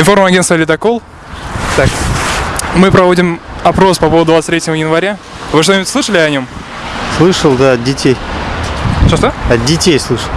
Информагентство «Ледокол». Так, мы проводим опрос по поводу 23 января. Вы что-нибудь слышали о нем? Слышал, да, от детей. Что-что? От детей слышал.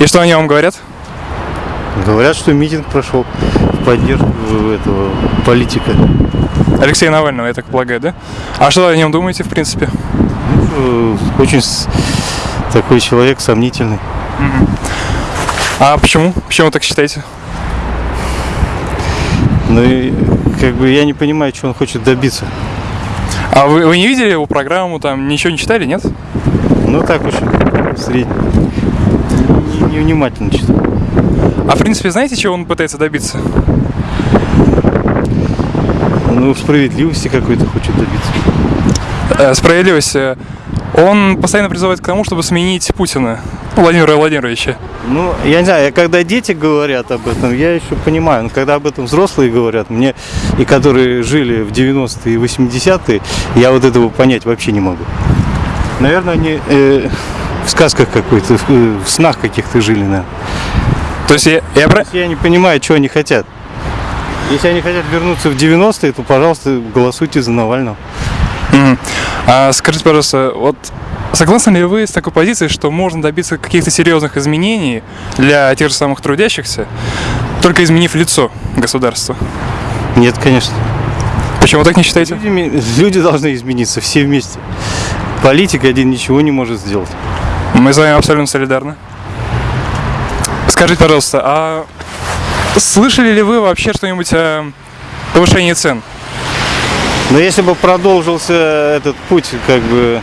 И что они вам говорят? Говорят, что митинг прошел в поддержку этого политика. Алексея Навального, я так полагаю, да? А что о нем думаете, в принципе? Ну, э, Очень такой человек сомнительный. А почему? Почему вы так считаете? Ну и как бы я не понимаю, что он хочет добиться. А вы, вы не видели его программу, там ничего не читали, нет? Ну так очень средний. Не- Невнимательно читал. А в принципе, знаете, чего он пытается добиться? Ну, справедливости какой-то хочет добиться. Э, справедливость. Он постоянно призывает к тому, чтобы сменить Путина, Владимира Владимировича. Ну, я не знаю, когда дети говорят об этом, я еще понимаю, но когда об этом взрослые говорят, мне, и которые жили в 90-е и 80-е, я вот этого понять вообще не могу. Наверное, они э, в сказках какой-то, в, в снах каких-то жили, наверное. То есть я, я про- Я не понимаю, что они хотят. Если они хотят вернуться в 90-е, то, пожалуйста, голосуйте за Навального. Мгм. А скажите, пожалуйста, вот согласны ли вы с такой позицией, что можно добиться каких-то серьезных изменений для тех же самых трудящихся, только изменив лицо государства? Нет, конечно. Почему так не считаете? Люди, люди должны измениться все вместе. Политик один ничего не может сделать. Мы с вами абсолютно солидарны. Скажите, пожалуйста, а слышали ли вы вообще что-нибудь о повышении цен? Но если бы продолжился этот путь как бы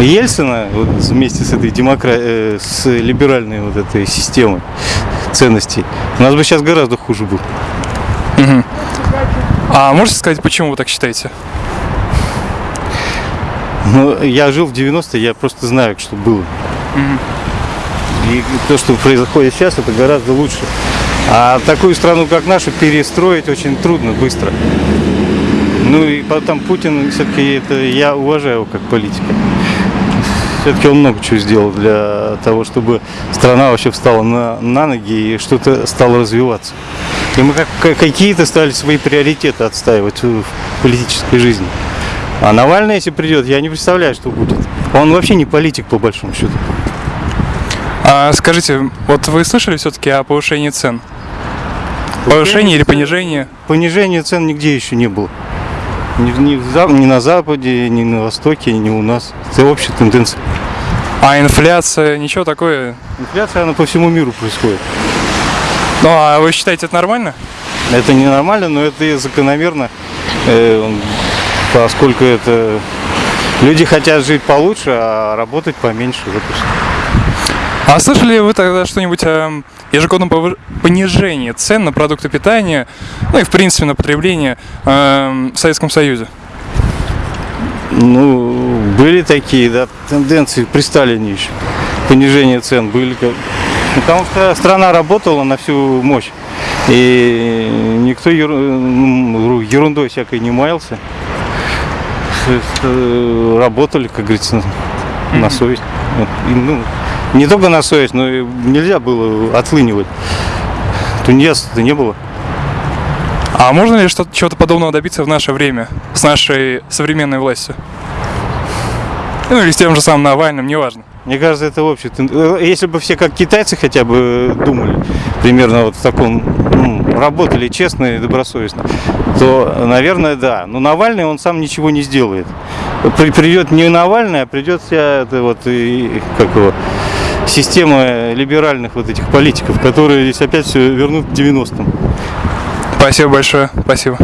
Ельцина вот, вместе с этой демокра... э, с либеральной вот этой системой ценностей, у нас бы сейчас гораздо хуже было. А можете сказать, почему вы так считаете? Ну, я жил в 90-е, я просто знаю, что было. И то, что происходит сейчас, это гораздо лучше. А такую страну, как наша, перестроить очень трудно, быстро. Ну и потом Путин, все-таки это я уважаю его как политика. Все-таки он много чего сделал для того, чтобы страна вообще встала на, на ноги и что-то стало развиваться. И мы как, как- какие-то стали свои приоритеты отстаивать в политической жизни. А Навальный, если придет, я не представляю, что будет. Он вообще не политик, по большому счету. А скажите, вот вы слышали все-таки о повышении цен? Повышение или понижение? Понижения цен нигде еще не было. Ни, ни в За- ни на Западе, ни на Востоке, ни у нас. Это общая тенденция. А инфляция, ничего такое? Инфляция, она по всему миру происходит. Ну, а вы считаете это нормально? Это ненормально, но это и закономерно, э, поскольку это люди хотят жить получше, а работать поменьше. Всё. А слышали ли вы тогда что-нибудь о ежегодном понижении цен на продукты питания, ну и в принципе на потребление эм, в Советском Союзе? Ну, были такие, да, тенденции при Сталине еще. Понижение цен были. Потому что страна работала на всю мощь. И никто ну, ерундой всякой не маялся. С- Работали, как говорится, на совесть. И, ну, не только на совесть, но и нельзя было отлынивать. Тунеядства-то не было. А можно ли что-то, чего-то подобного добиться в наше время с нашей современной властью? Ну или с тем же самым Навальным, неважно. Мне кажется, это общий тен- э, Если бы все как китайцы хотя бы думали, примерно вот в таком, ну, работали честно и добросовестно, то, наверное, да. Но Навальный, он сам ничего не сделает. При- придет не Навальный, а придет вся эта вот, и, как его, система либеральных вот этих политиков, которые здесь опять все вернут к 90-м. Спасибо большое, спасибо.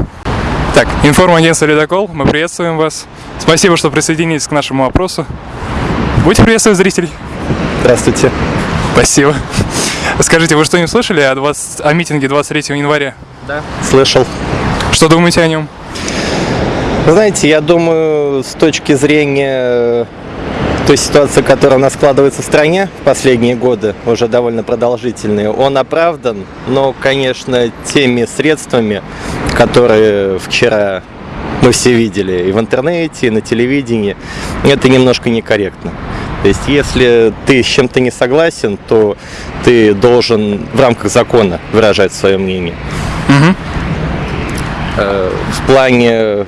Так, информагентство «Ледокол», мы приветствуем вас. Спасибо, что присоединились к нашему опросу. Будьте приветствовать зрителей. Здравствуйте. Спасибо. Скажите, вы что-нибудь слышали о, 20 о митинге 23 января? Да. Слышал. Что думаете о нем? Знаете, я думаю, с точки зрения э, той ситуации, которая у нас складывается в стране в последние годы, уже довольно продолжительные, он оправдан, но, конечно, теми средствами, которые вчера мы все видели и в интернете, и на телевидении, это немножко некорректно. То есть, если ты с чем-то не согласен, то ты должен в рамках закона выражать свое мнение. Э, в плане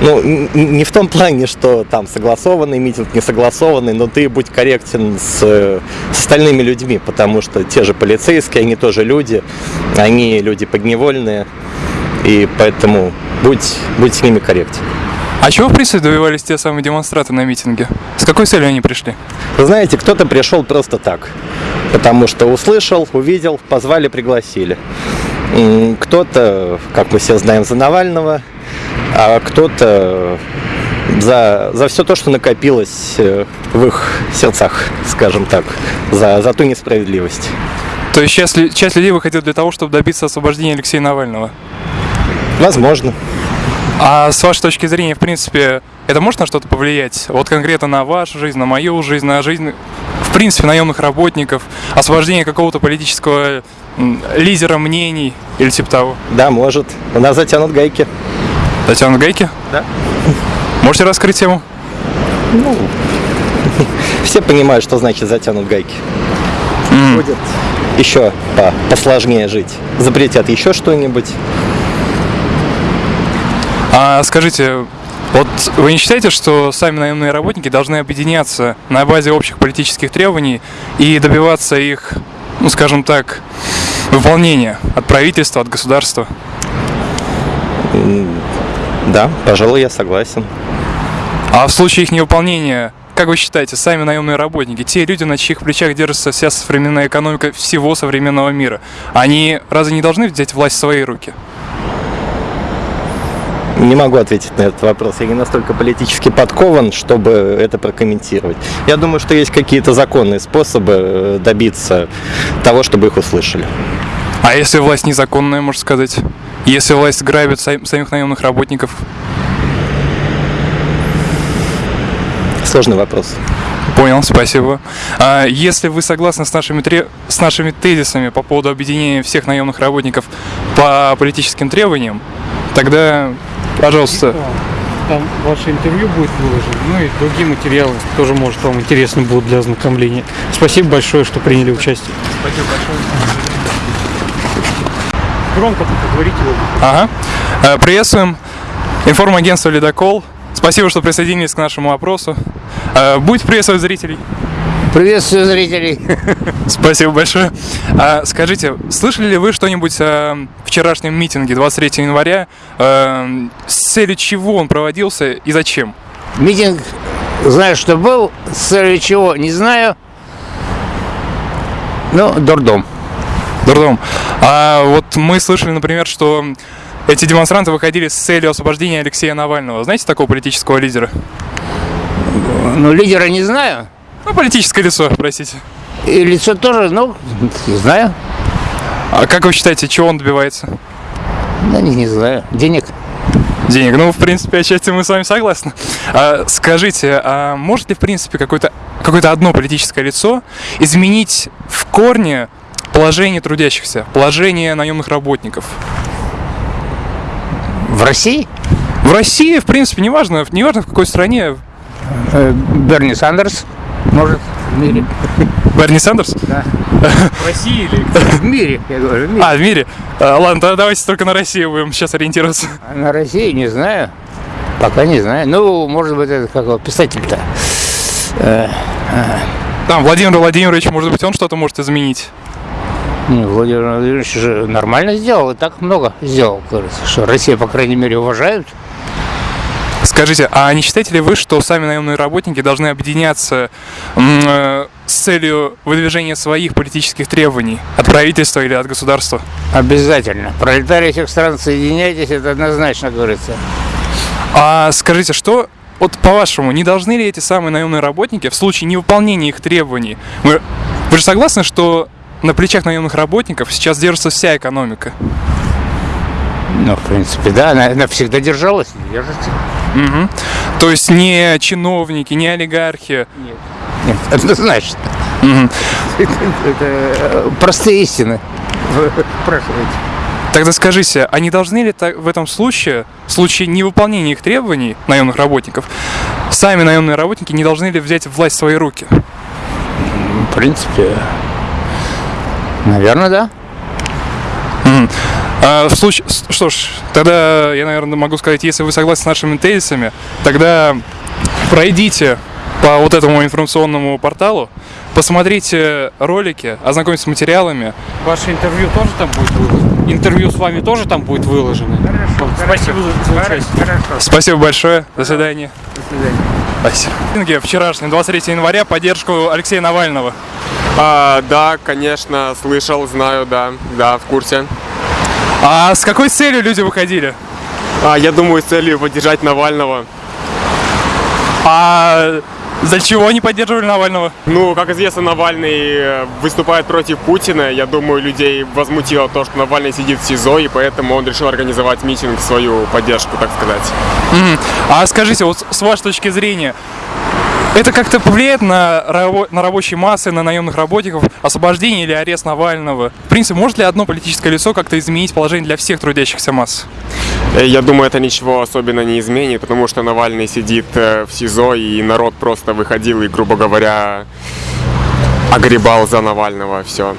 ну, не в том плане, что там согласованный митинг, не согласованный, но ты будь корректен с, с остальными людьми, потому что те же полицейские, они тоже люди, они люди подневольные, и поэтому будь, будь с ними корректен. А чего, в принципе, добивались те самые демонстраты на митинге? С какой целью они пришли? Вы знаете, кто-то пришел просто так, потому что услышал, увидел, позвали, пригласили. Кто-то, как мы все знаем, за Навального – а кто-то за, за все то, что накопилось э, в их сердцах, скажем так, за, за ту несправедливость. То есть часть, часть людей выходит для того, чтобы добиться освобождения Алексея Навального? Возможно. А с вашей точки зрения, в принципе, это может на что-то повлиять? Вот конкретно на вашу жизнь, на мою жизнь, на жизнь, в принципе, наемных работников, освобождение какого-то политического лидера мнений или типа того? Да, может. У нас затянут гайки. Татьяна Гайки? Да. Можете раскрыть тему? Ну, все понимают, что значит затянут гайки. Mm. Будет еще по посложнее жить. Запретят еще что-нибудь. А скажите, вот вы не считаете, что сами наемные работники должны объединяться на базе общих политических требований и добиваться их, ну скажем так, выполнения от правительства, от государства? Да, пожалуй, я согласен. А в случае их невыполнения, как вы считаете, сами наемные работники, те люди, на чьих плечах держится вся современная экономика всего современного мира, они разве не должны взять власть в свои руки? Не могу ответить на этот вопрос. Я не настолько политически подкован, чтобы это прокомментировать. Я думаю, что есть какие-то законные способы э, добиться того, чтобы их услышали. А если власть незаконная, можно сказать? Если власть грабит самих наемных работников? Сложный вопрос. Понял, спасибо. А если вы согласны с нашими, с нашими тезисами по поводу объединения всех наемных работников по политическим требованиям, тогда, пожалуйста. Там ваше интервью будет выложено, ну и другие материалы тоже, может, вам интересны будут для ознакомления. Спасибо большое, что приняли участие. Спасибо большое громко говорите его. Ага. Э, приветствуем. Информагентство «Ледокол». Спасибо, что присоединились к нашему опросу. Э, будь приветствовать зрителей. Приветствую зрителей. Спасибо большое. А, скажите, слышали ли вы что-нибудь о вчерашнем митинге 23 января? А, с целью чего он проводился и зачем? Митинг, знаю, что был. С целью чего, не знаю. Ну, дурдом. Дурдом. А вот мы слышали, например, что эти демонстранты выходили с целью освобождения Алексея Навального. Знаете такого политического лидера? Ну, лидера не знаю. Ну, политическое лицо, простите. И лицо тоже, ну, не знаю. А как вы считаете, чего он добивается? Да не, не знаю. Денег. Денег. Ну, в принципе, отчасти мы с вами согласны. А, скажите, а может ли, в принципе, какое-то какое одно политическое лицо изменить в корне положение трудящихся, положение наемных работников. В России? В России, в принципе, неважно, неважно в какой стране. Э, Берни Сандерс, может, в мире. Берни Сандерс? Да. В России или В мире, я говорю, в мире. А, в мире? А, ладно, тогда давайте только на Россию будем сейчас ориентироваться. На России не знаю. Пока не знаю. Ну, может быть, это как писатель-то. Э, Там, Владимир Владимирович, может быть, он что-то может изменить? Не, Владимир Владимирович же нормально сделал, и так много сделал, кажется, что Россия, по крайней мере, уважают. Скажите, а не считаете ли вы, что сами наемные работники должны объединяться э, с целью выдвижения своих политических требований от правительства или от государства? Обязательно. Пролетарии всех стран, соединяйтесь, это однозначно говорится. А скажите, что вот по-вашему, не должны ли эти самые наемные работники в случае невыполнения их требований, вы, вы же согласны, что на плечах наемных работников сейчас держится вся экономика. Ну, в принципе, да, она, она всегда держалась держится. Угу. То есть не чиновники, не олигархи. Нет. Нет, однозначно. Угу. Это, это простые истины. Спрашивайте. Тогда скажите, а не должны ли в этом случае, в случае невыполнения их требований наемных работников, сами наемные работники не должны ли взять власть в свои руки? В принципе, Наверное, да. А, в случае, что ж, тогда я, наверное, могу сказать, если вы согласны с нашими тезисами, тогда пройдите по вот этому информационному порталу, посмотрите ролики, ознакомьтесь с материалами. Ваше интервью тоже там будет выложено? Интервью с вами тоже там будет выложено? Хорошо. Спасибо за, за участие. Спасибо большое. До свидания. Свидания. Спасибо. Вчерашний, 23 января, поддержку Алексея Навального. А, да, конечно, слышал, знаю, да, да, в курсе. А с какой целью люди выходили? А, я думаю, с целью поддержать Навального. А за чего они поддерживали Навального? Ну, как известно, Навальный э, выступает против Путина. Я думаю, людей возмутило то, что Навальный сидит в СИЗО, и поэтому он решил организовать митинг в свою поддержку, так сказать. Мгм. А скажите, вот с вашей точки зрения, это как-то повлияет на, рабо- на рабочие массы, на наемных работников, освобождение или арест Навального? В принципе, может ли одно политическое лицо как-то изменить положение для всех трудящихся масс? Э, Я думаю, это ничего особенно не изменит, потому что Навальный сидит э, в СИЗО, и народ просто выходил и, грубо говоря, огребал за Навального, все.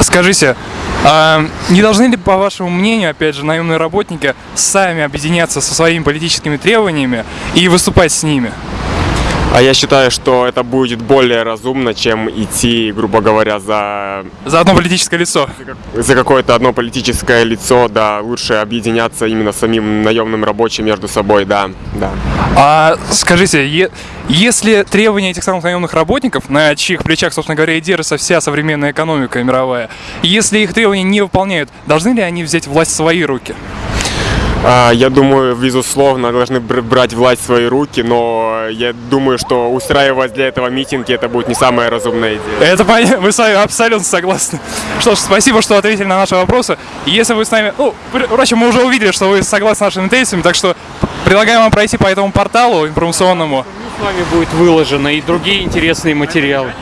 Скажите, а не должны ли, по вашему мнению, опять же, наемные работники сами объединяться со своими политическими требованиями и выступать с ними? А я считаю, что это будет более разумно, чем идти, грубо говоря, за, За одно политическое лицо. за какое-то одно политическое лицо, да, лучше объединяться именно самим наемным рабочим между собой, да, да. А скажите, е- если требования этих самых наемных работников, на чьих плечах, собственно говоря, и держится вся современная экономика мировая, если их требования не выполняют, должны ли они взять власть в свои руки? А, Я думаю, безусловно, должны бр- брать власть в свои руки, но я думаю, что устраивать для этого митинги это будет не самая разумная идея. Это понятно, мы с вами абсолютно согласны. Что ж, спасибо, что ответили на наши вопросы. И если вы с нами... Ну, пр- впрочем, мы уже увидели, что вы согласны с нашими тезисами, так что предлагаем вам пройти по этому порталу информационному. С вами будет выложено и другие интересные материалы.